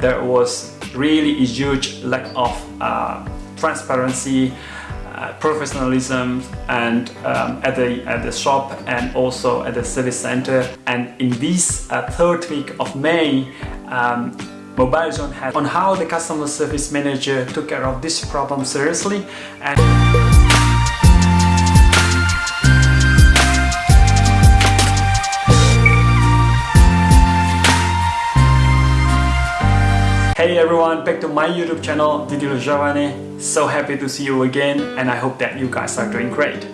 There was really a huge lack of uh, transparency, uh, professionalism and um, at, the, at the shop and also at the service center. And in this uh, third week of May, um, Mobile Zone had on how the customer service manager took care of this problem seriously and Hey everyone, back to my YouTube channel, Didilo Giovanni. So happy to see you again and I hope that you guys are doing great.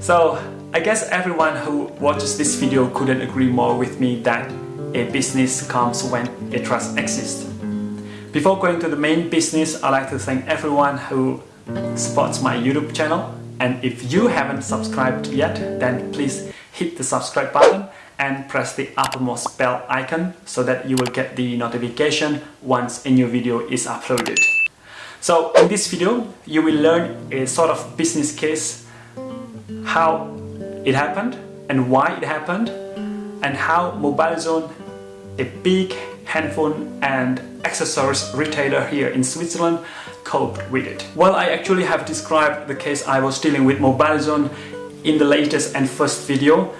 So, I guess everyone who watches this video couldn't agree more with me that a business comes when a trust exists. Before going to the main business, I'd like to thank everyone who supports my YouTube channel and if you haven't subscribed yet, then please hit the subscribe button and press the uppermost bell icon so that you will get the notification once a new video is uploaded. So in this video, you will learn a sort of business case, how it happened and why it happened, and how Mobile Zone, a big handphone and accessories retailer here in Switzerland, coped with it. Well, I actually have described the case I was dealing with Mobile Zone in the latest and first video,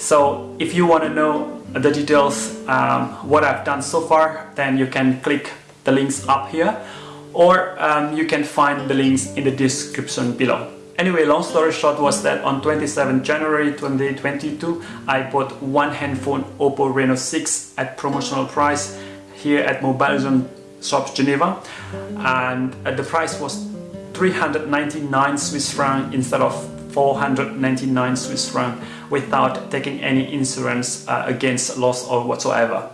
so if you want to know the details, um, what I've done so far, then you can click the links up here or um, you can find the links in the description below. Anyway, long story short was that on 27 January 2022, I bought one handphone Oppo Reno 6 at promotional price here at Mobile Zone Shops Geneva and uh, the price was 399 Swiss franc instead of 499 Swiss franc without taking any insurance uh, against loss or whatsoever.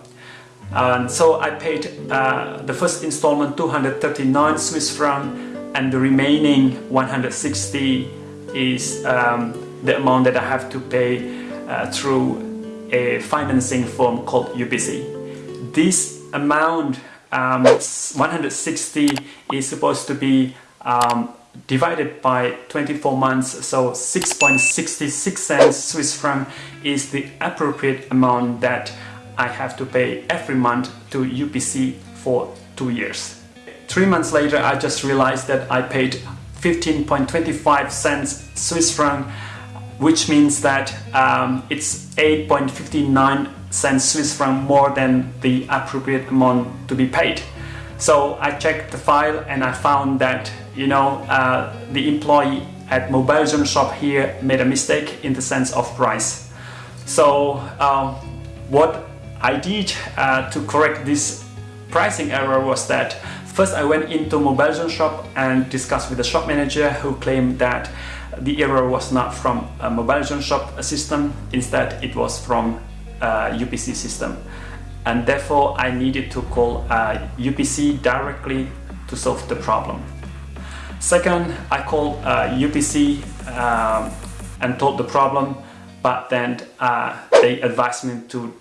And so I paid uh, the first installment 239 Swiss franc and the remaining 160 is um, the amount that I have to pay uh, through a financing firm called UPC. This amount, um, 160, is supposed to be um, divided by 24 months so 6.66 cents Swiss franc is the appropriate amount that I have to pay every month to UPC for two years. Three months later I just realized that I paid 15.25 cents Swiss franc which means that um, it's 8.59 cents Swiss franc more than the appropriate amount to be paid. So I checked the file and I found that you know uh, the employee at Mobile Zone shop here made a mistake in the sense of price. So um, what I did uh, to correct this pricing error was that first I went into Mobile Zone shop and discussed with the shop manager who claimed that the error was not from a Mobile Zone shop system, instead it was from UPC system and therefore I needed to call uh, UPC directly to solve the problem. Second, I called uh, UPC um, and told the problem, but then uh, they advised me to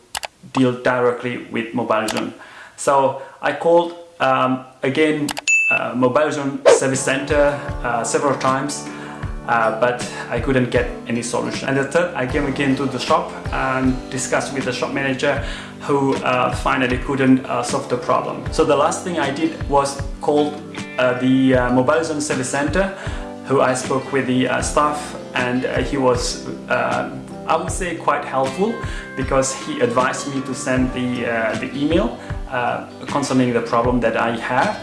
deal directly with Mobile Zone. So I called um, again uh, Mobile Zone Service Center uh, several times uh, but I couldn't get any solution. And the third, I came again to the shop and discussed with the shop manager who uh, finally couldn't uh, solve the problem. So the last thing I did was call uh, the uh, Mobile Zone Service Center who I spoke with the uh, staff and he was I would say quite helpful because he advised me to send the, the email concerning the problem that I had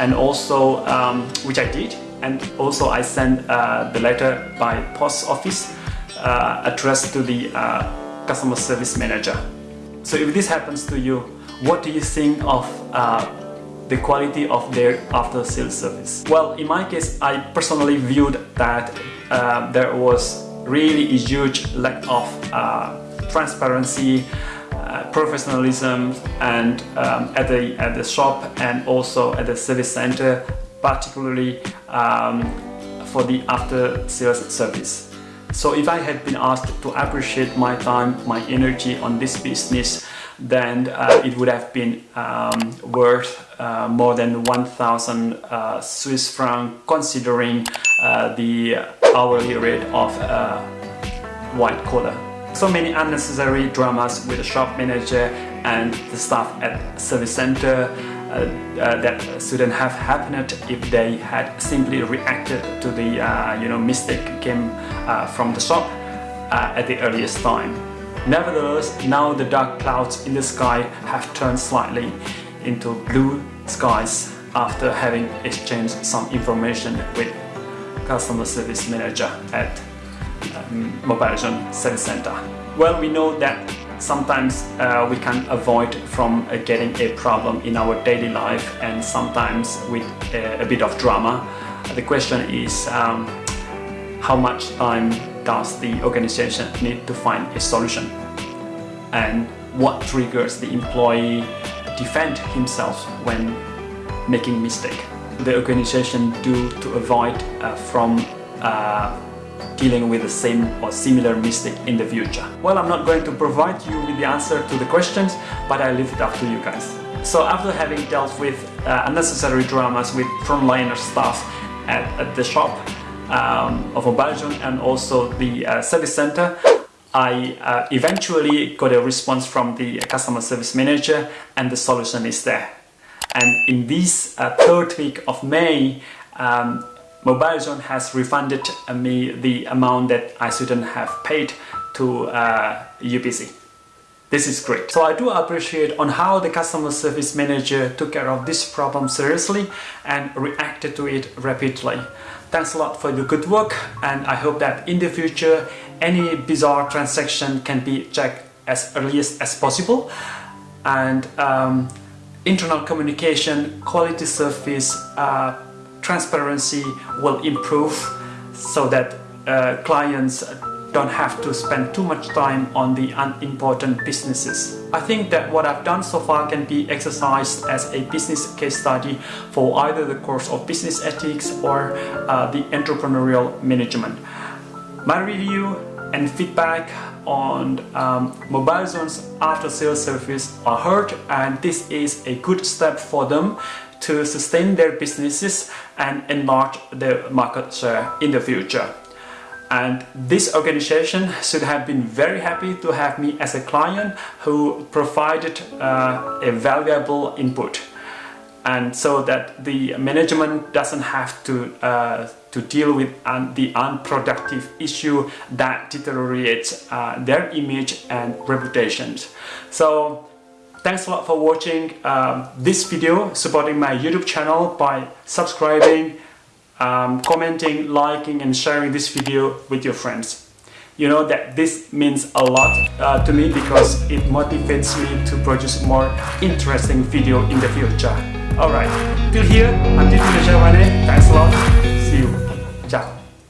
and also um, which I did and also I sent uh, the letter by post office uh, addressed to the uh, customer service manager. So if this happens to you, what do you think of the quality of their after sales service? Well, in my case, I personally viewed that uh, there was really a huge lack of uh, transparency uh, professionalism and um, at the at the shop and also at the service center particularly um, for the after sales service. So if I had been asked to appreciate my time, my energy on this business, then uh, it would have been um, worth uh, more than 1000 uh, Swiss franc considering uh, the hourly rate of uh, white collar. So many unnecessary dramas with the shop manager and the staff at service center that shouldn't have happened if they had simply reacted to the uh, you know mistake came uh, from the shop uh, at the earliest time. Nevertheless, now the dark clouds in the sky have turned slightly into blue skies after having exchanged some information with customer service manager at um, MobileZone Service Center. Well, we know that sometimes uh, we can avoid from uh, getting a problem in our daily life and sometimes with a, a bit of drama. The question is um, how much time does the organization need to find a solution and what triggers the employee defend himself when making mistake. The organization do to avoid uh, from uh, dealing with the same or similar mistake in the future? Well, I'm not going to provide you with the answer to the questions, but I leave it up to you guys. So after having dealt with uh, unnecessary dramas with frontliner staff at, at the shop um, of MobileZone and also the uh, service center, I uh, eventually got a response from the customer service manager and the solution is there. And in this uh, third week of May, um, MobileZone has refunded me the amount that I shouldn't have paid to uh, UPC. This is great. So I do appreciate on how the customer service manager took care of this problem seriously and reacted to it rapidly. Thanks a lot for your good work and I hope that in the future any bizarre transaction can be checked as early as, possible and um, internal communication, quality service, uh, transparency will improve so that uh, clients don't have to spend too much time on the unimportant businesses. I think that what I've done so far can be exercised as a business case study for either the course of business ethics or uh, the entrepreneurial management. My review and feedback on um, MobileZone's after sales service are heard and this is a good step for them to sustain their businesses and enlarge their market share in the future. And this organization should have been very happy to have me as a client who provided uh, a valuable input. And so that the management doesn't have to, uh, to deal with un the unproductive issue that deteriorates uh, their image and reputations. So Thanks a lot for watching um, this video, supporting my YouTube channel by subscribing, um, commenting, liking and sharing this video with your friends. You know that this means a lot uh, to me because it motivates me to produce more interesting video in the future. Alright, till here, I'm Didi Thanks a lot.